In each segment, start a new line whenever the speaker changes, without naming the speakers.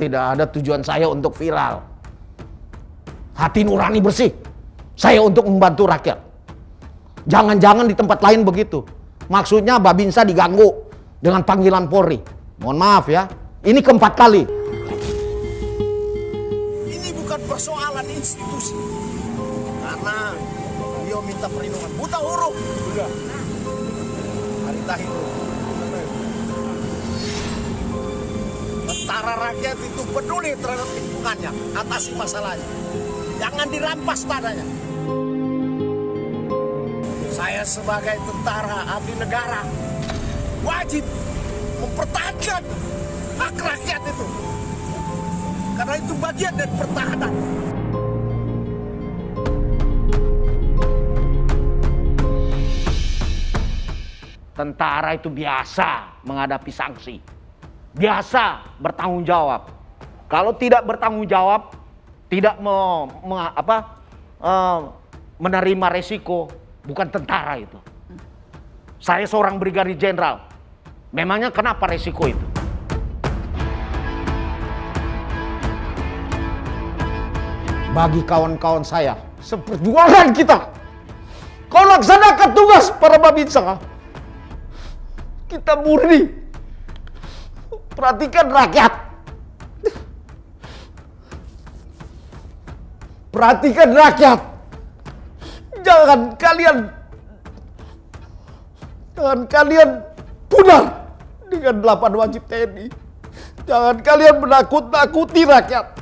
Tidak ada tujuan saya untuk viral. Hati nurani bersih. Saya untuk membantu rakyat. Jangan-jangan di tempat lain begitu. Maksudnya Babinsa diganggu dengan panggilan Polri. Mohon maaf ya. Ini keempat kali.
Ini bukan persoalan institusi. Karena beliau minta perlindungan. Buta huruf. Sudah. Hari tahir. Tentara rakyat itu peduli terhadap lingkungannya. Atasi masalahnya. Jangan dirampas tanahnya. Saya sebagai tentara abdi negara wajib mempertahankan hak rakyat itu. Karena itu bagian dari pertahanan.
Tentara itu biasa menghadapi sanksi. Biasa bertanggung jawab. Kalau tidak bertanggung jawab, tidak me, me, apa, uh, menerima resiko, bukan tentara itu. Saya seorang brigadir jenderal. Memangnya kenapa resiko itu? Bagi kawan-kawan saya, seperjuangan kita. Kau laksanakan tugas para babinsa. Kita murni. Perhatikan rakyat. Perhatikan rakyat. Jangan kalian Jangan kalian pudar dengan delapan wajib TNI. Jangan kalian menakut-nakuti rakyat.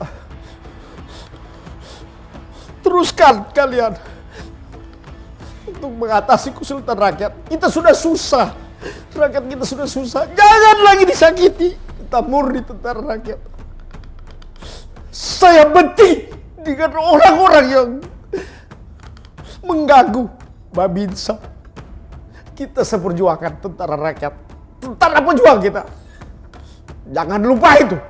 Teruskan kalian untuk mengatasi kesulitan rakyat. Kita sudah susah. Rakyat kita sudah susah. Jangan lagi disakiti. Kita murni tentara rakyat. Saya benci dengan orang-orang yang mengganggu Babinsa. Kita seperjuangkan tentara rakyat. Tentara pejuang kita. Jangan lupa itu.